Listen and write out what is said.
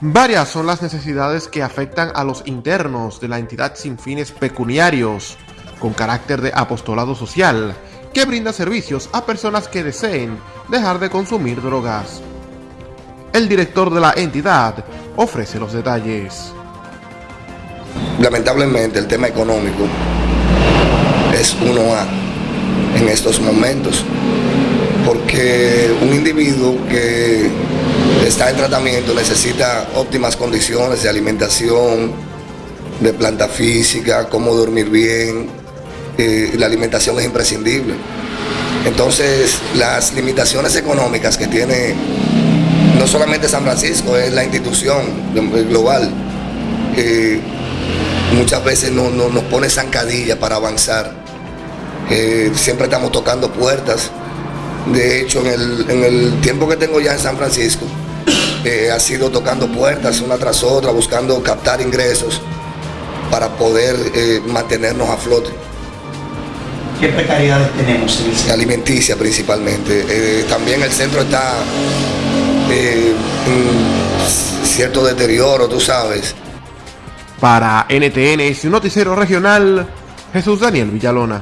Varias son las necesidades que afectan a los internos de la entidad sin fines pecuniarios, con carácter de apostolado social, que brinda servicios a personas que deseen dejar de consumir drogas. El director de la entidad ofrece los detalles. Lamentablemente el tema económico es uno a en estos momentos, porque un individuo que está en tratamiento necesita óptimas condiciones de alimentación, de planta física, cómo dormir bien, eh, la alimentación es imprescindible. Entonces, las limitaciones económicas que tiene no solamente San Francisco, es la institución global, que muchas veces no, nos pone zancadilla para avanzar. Eh, siempre estamos tocando puertas. De hecho, en el tiempo que tengo ya en San Francisco, ha sido tocando puertas una tras otra, buscando captar ingresos para poder eh, mantenernos a flote. ¿Qué precariedades tenemos en el centro? Alimenticia principalmente. Eh, también el centro está eh, en cierto deterioro, tú sabes. Para NTN, su noticiero regional, Jesús Daniel Villalona.